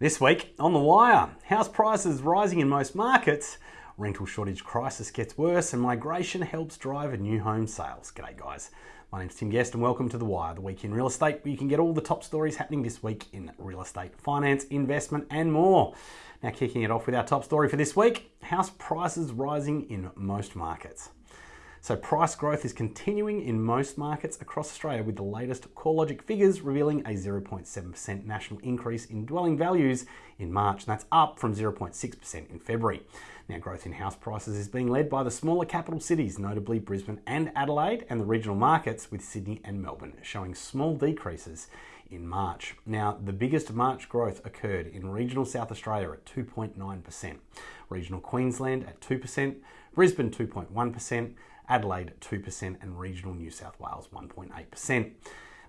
This week on The Wire, house prices rising in most markets, rental shortage crisis gets worse, and migration helps drive new home sales. G'day, guys. My name's Tim Guest, and welcome to The Wire, the week in real estate, where you can get all the top stories happening this week in real estate, finance, investment, and more. Now, kicking it off with our top story for this week house prices rising in most markets. So price growth is continuing in most markets across Australia with the latest CoreLogic figures revealing a 0.7% national increase in dwelling values in March, and that's up from 0.6% in February. Now, growth in house prices is being led by the smaller capital cities, notably Brisbane and Adelaide, and the regional markets with Sydney and Melbourne showing small decreases in March. Now, the biggest March growth occurred in regional South Australia at 2.9%, regional Queensland at 2%, Brisbane 2.1%, Adelaide at 2%, and regional New South Wales 1.8%.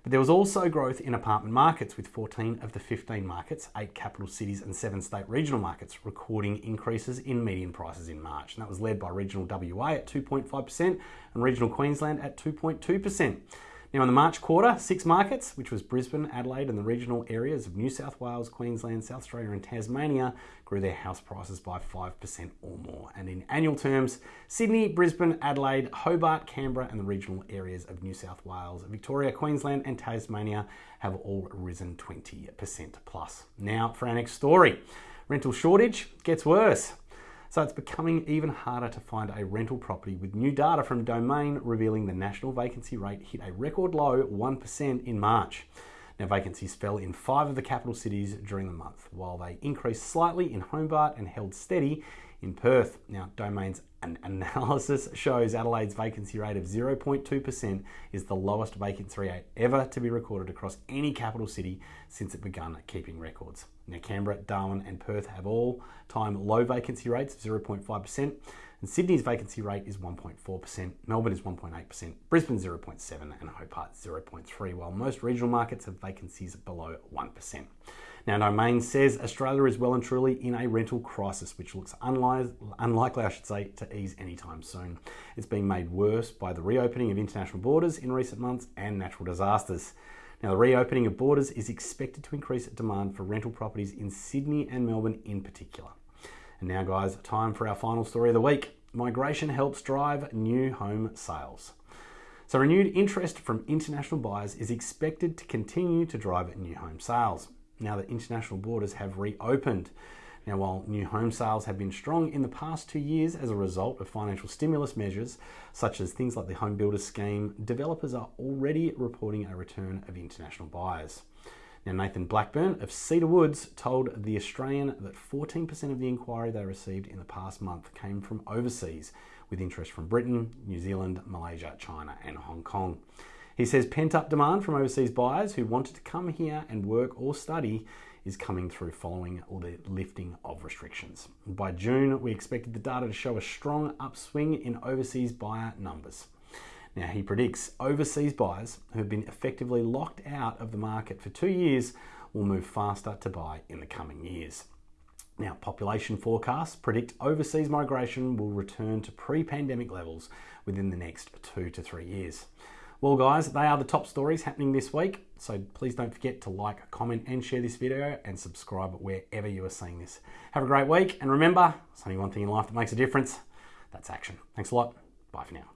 But there was also growth in apartment markets, with 14 of the 15 markets, 8 capital cities, and 7 state regional markets recording increases in median prices in March. And that was led by regional WA at 2.5% and regional Queensland at 2.2%. Now, in the March quarter, six markets, which was Brisbane, Adelaide, and the regional areas of New South Wales, Queensland, South Australia, and Tasmania, grew their house prices by 5% or more. And in annual terms, Sydney, Brisbane, Adelaide, Hobart, Canberra, and the regional areas of New South Wales, Victoria, Queensland, and Tasmania have all risen 20% plus. Now, for our next story rental shortage gets worse. So it's becoming even harder to find a rental property with new data from Domain revealing the national vacancy rate hit a record low 1% in March. Now, vacancies fell in five of the capital cities during the month, while they increased slightly in Hobart and held steady in Perth. Now, Domain's analysis shows Adelaide's vacancy rate of 0.2% is the lowest vacancy rate ever to be recorded across any capital city since it began keeping records. Now, Canberra, Darwin, and Perth have all time low vacancy rates of 0.5%, and Sydney's vacancy rate is 1.4%, Melbourne is 1.8%, Brisbane 0.7, and Hobart 0.3, while most regional markets have vacancies below 1%. Now, Domain says Australia is well and truly in a rental crisis, which looks unli- unlikely, I should say, to ease anytime soon. It's been made worse by the reopening of international borders in recent months and natural disasters. Now, the reopening of borders is expected to increase demand for rental properties in Sydney and Melbourne in particular. And now, guys, time for our final story of the week. Migration helps drive new home sales. So, renewed interest from international buyers is expected to continue to drive new home sales now that international borders have reopened. Now, while new home sales have been strong in the past two years as a result of financial stimulus measures, such as things like the Home Builders Scheme, developers are already reporting a return of international buyers. Now, Nathan Blackburn of Cedar Woods told The Australian that 14% of the inquiry they received in the past month came from overseas, with interest from Britain, New Zealand, Malaysia, China, and Hong Kong. He says pent up demand from overseas buyers who wanted to come here and work or study is coming through following all the lifting of restrictions. By June, we expected the data to show a strong upswing in overseas buyer numbers. Now, he predicts overseas buyers who have been effectively locked out of the market for two years will move faster to buy in the coming years. Now, population forecasts predict overseas migration will return to pre pandemic levels within the next two to three years. Well, guys, they are the top stories happening this week. So please don't forget to like, comment, and share this video and subscribe wherever you are seeing this. Have a great week. And remember, there's only one thing in life that makes a difference that's action. Thanks a lot. Bye for now.